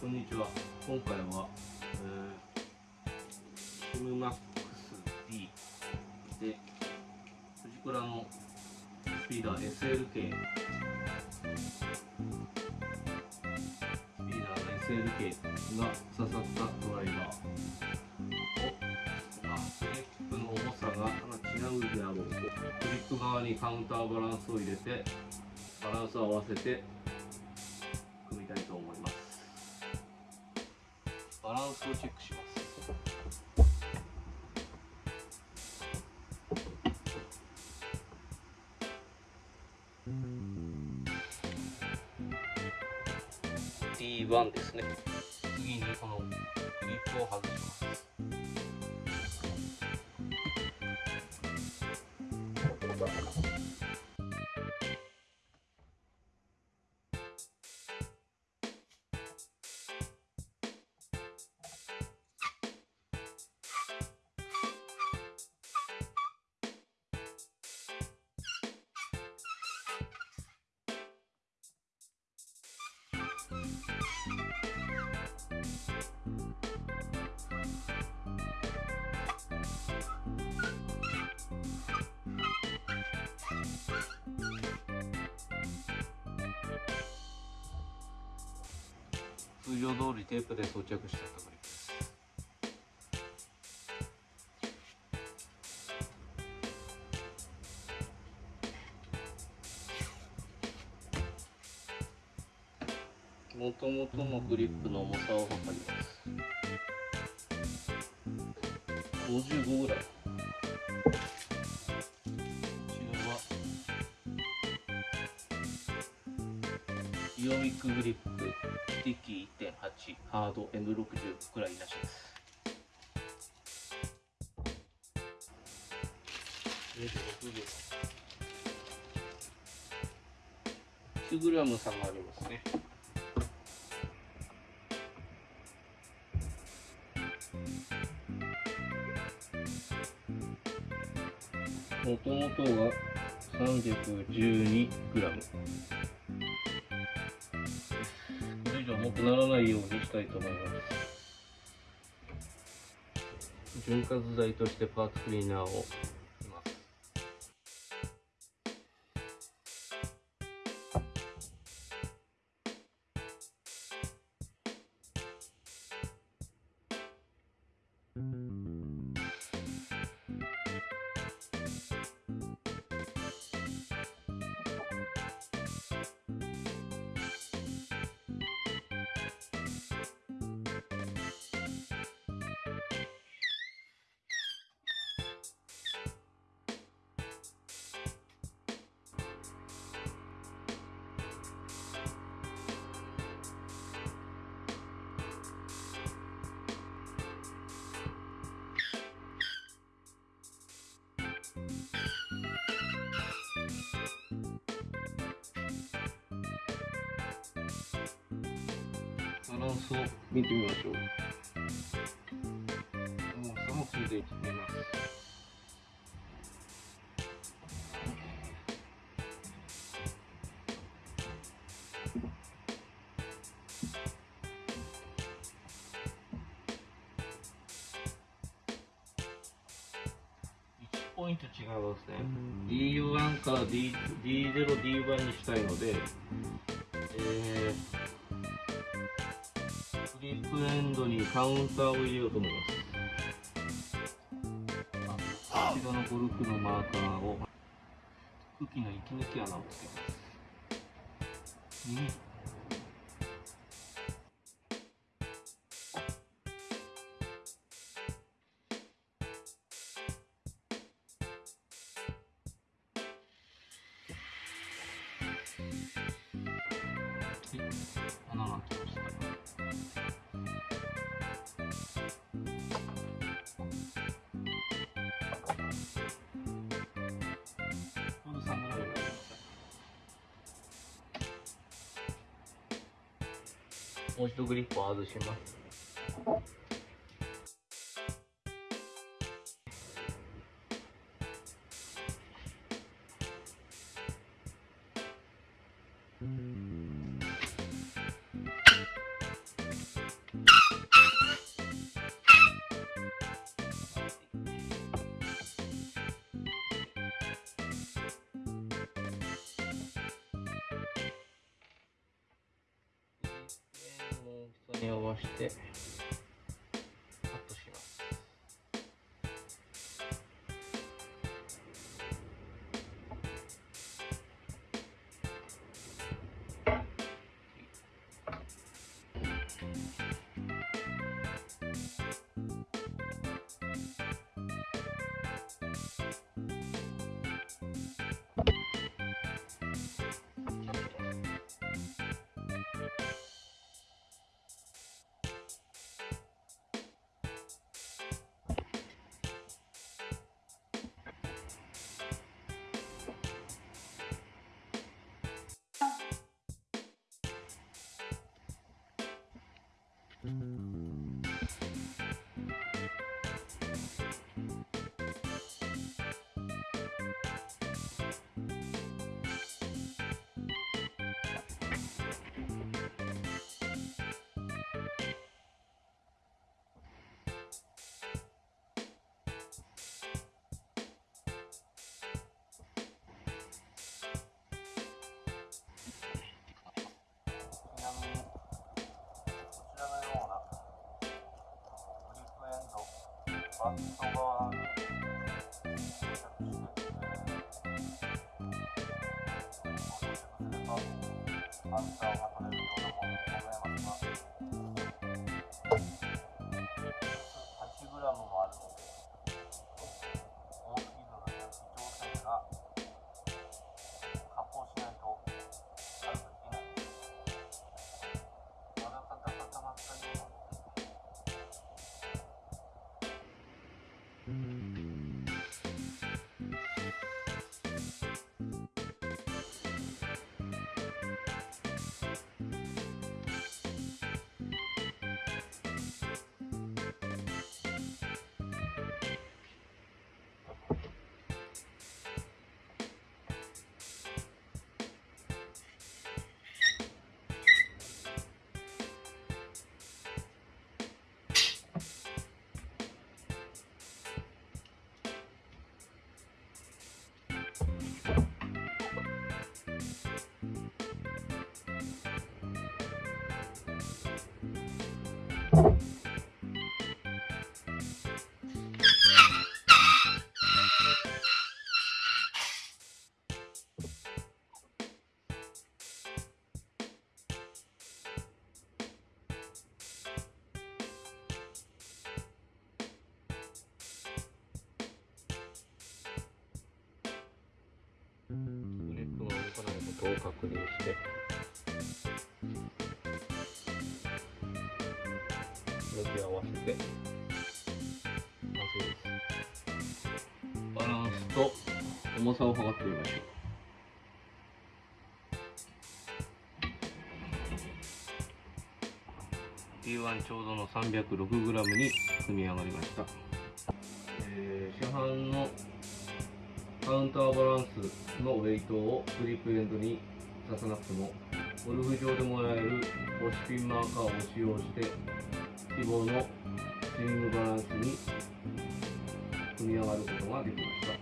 こんにちは。今回は、えー、シムマックス D でフジクラのスピーダー SLK スピーダーの SLK が刺さったドライバー。をあクリップの重さが違うであろうと。クリップ側にカウンターバランスを入れてバランスを合わせてウスをチェックします。D1 ですね。通常通りテープで装着したころです。もともとのグリップの重さを測ります。55ぐらいイオミックグリップスティッキー1.8ハード M60 バックラインなしです。9グラム差がありますね。もともとが312重くならないようにしたいと思います潤滑剤としてパーツクリーナーをしまランスを見てみましょう。重さもついていきます1ポイント違いますね。D1 から D D0、D1 にしたいので、えーエンドにカウンターを入れようと思います。あこちらのゴルフのマーカーを空気の息抜き穴をつけます。右穴が開きました。もう一度グリップを外します。に合わせてアンサーが取れるようなものでございますが 8g もあるのでグリップが動かないことを確認して。向き合わせて。バランスと重さを測ってみましょう。P1 ちょうどの 306g に組み上がりました、えー市販のカウンターバランスのウェイトをグリップエンドに出さなくてもゴルフ場でもらえる押しピンマーカーを使用して希望のスイングバランスに組み上がることができました。